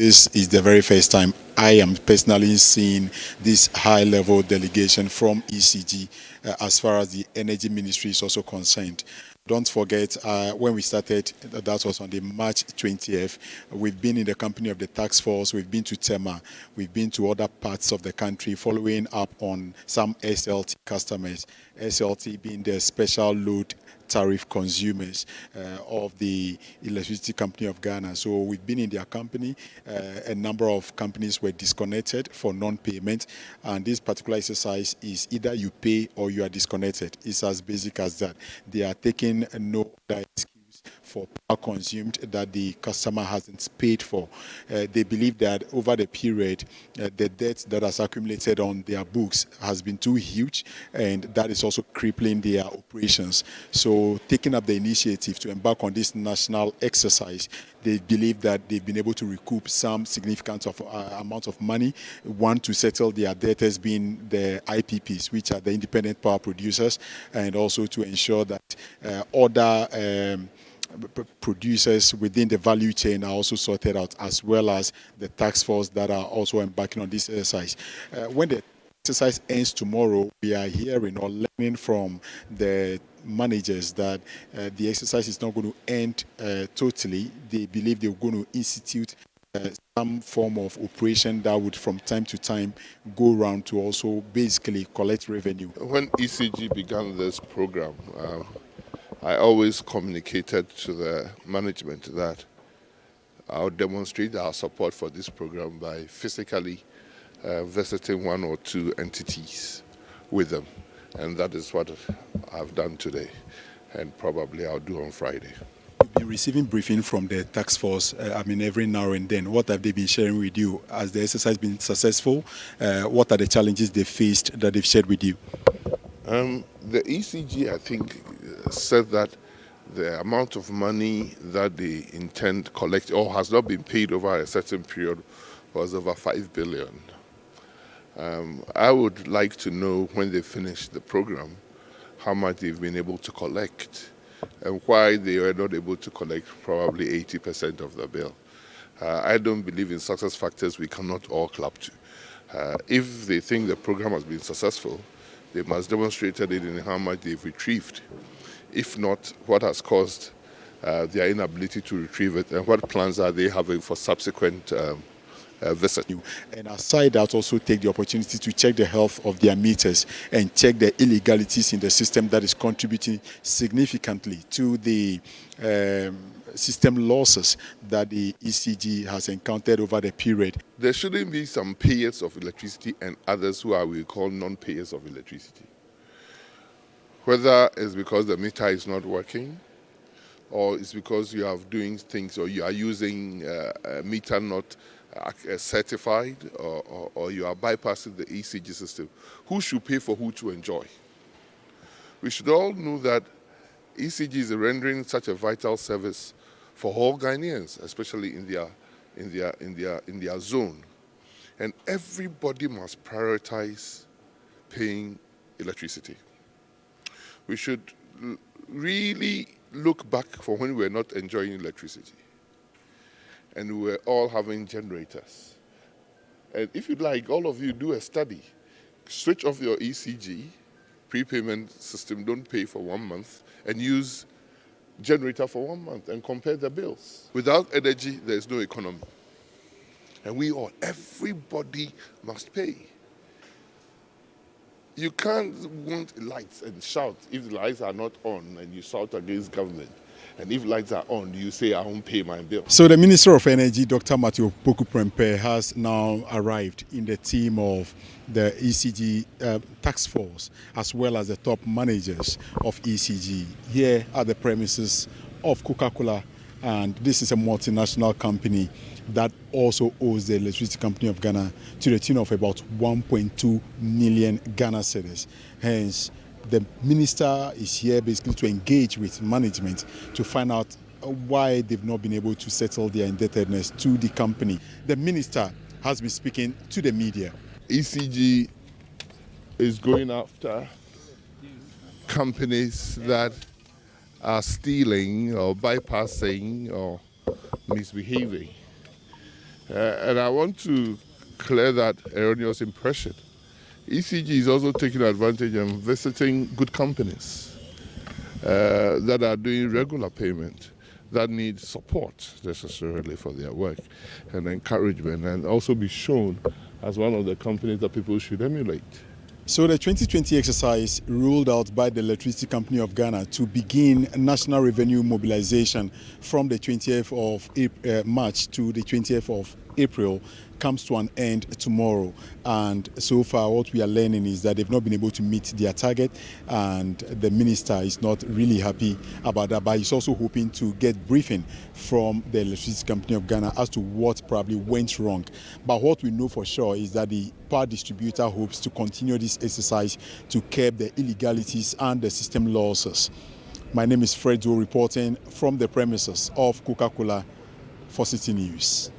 This is the very first time I am personally seeing this high-level delegation from ECG uh, as far as the energy ministry is also concerned. Don't forget, uh, when we started, that was on the March 20th, we've been in the company of the tax force, we've been to Tema, we've been to other parts of the country, following up on some SLT customers, SLT being the special load tariff consumers uh, of the Electricity Company of Ghana. So we've been in their company. Uh, a number of companies were disconnected for non-payment. And this particular exercise is either you pay or you are disconnected. It's as basic as that. They are taking no excuse for power consumed that the customer hasn't paid for. Uh, they believe that over the period, uh, the debt that has accumulated on their books has been too huge, and that is also crippling their operations. So, taking up the initiative to embark on this national exercise, they believe that they've been able to recoup some significant of, uh, amount of money. One, to settle their debt debtors being the IPPs, which are the independent power producers, and also to ensure that uh, other um, producers within the value chain are also sorted out, as well as the tax force that are also embarking on this exercise. Uh, when the exercise ends tomorrow, we are hearing or learning from the managers that uh, the exercise is not going to end uh, totally. They believe they're going to institute uh, some form of operation that would from time to time go around to also basically collect revenue. When ECG began this program, uh, I always communicated to the management that I'll demonstrate our support for this program by physically uh, visiting one or two entities with them. And that is what I've done today, and probably I'll do on Friday. You've been receiving briefing from the tax force, uh, I mean, every now and then. What have they been sharing with you? Has the exercise been successful? Uh, what are the challenges they faced that they've shared with you? Um, the ECG, I think, said that the amount of money that they intend collect or has not been paid over a certain period was over 5 billion. Um, I would like to know when they finish the program how much they've been able to collect and why they were not able to collect probably 80% of the bill. Uh, I don't believe in success factors we cannot all clap to. Uh, if they think the program has been successful, they must demonstrate it in how much they've retrieved if not, what has caused uh, their inability to retrieve it, and what plans are they having for subsequent um, uh, visit. And aside that, also take the opportunity to check the health of their meters and check the illegalities in the system that is contributing significantly to the um, system losses that the ECG has encountered over the period. There shouldn't be some payers of electricity and others who are we call non-payers of electricity whether it's because the meter is not working or it's because you are doing things or you are using uh, a meter not uh, certified or, or, or, you are bypassing the ECG system. Who should pay for who to enjoy? We should all know that ECG is rendering such a vital service for all Ghanaians, especially in their, in their, in their, in their zone. And everybody must prioritize paying electricity we should really look back for when we were not enjoying electricity and we were all having generators. And if you'd like, all of you do a study. Switch off your ECG, prepayment system, don't pay for one month, and use generator for one month and compare the bills. Without energy, there is no economy. And we all, everybody must pay. You can't want lights and shout if the lights are not on and you shout against government. And if lights are on, you say, I won't pay my bill. So the Minister of Energy, Dr. Matthew Opoku Prempeh, has now arrived in the team of the ECG uh, task force, as well as the top managers of ECG here at the premises of Coca-Cola. And this is a multinational company that also owes the Electricity Company of Ghana to the tune of about 1.2 million Ghana cedis. Hence, the minister is here basically to engage with management to find out why they've not been able to settle their indebtedness to the company. The minister has been speaking to the media. ECG is going after companies that are stealing or bypassing or misbehaving Uh, and I want to clear that erroneous impression. ECG is also taking advantage and visiting good companies uh, that are doing regular payment that need support necessarily for their work and encouragement and also be shown as one of the companies that people should emulate. So the 2020 exercise ruled out by the Electricity Company of Ghana to begin national revenue mobilization from the 20th of April, uh, March to the 20th of April comes to an end tomorrow. And so far, what we are learning is that they've not been able to meet their target, and the minister is not really happy about that. But he's also hoping to get briefing from the Electricity Company of Ghana as to what probably went wrong. But what we know for sure is that the power distributor hopes to continue this exercise to curb the illegalities and the system losses. My name is Fred Joe reporting from the premises of Coca-Cola for Citi News.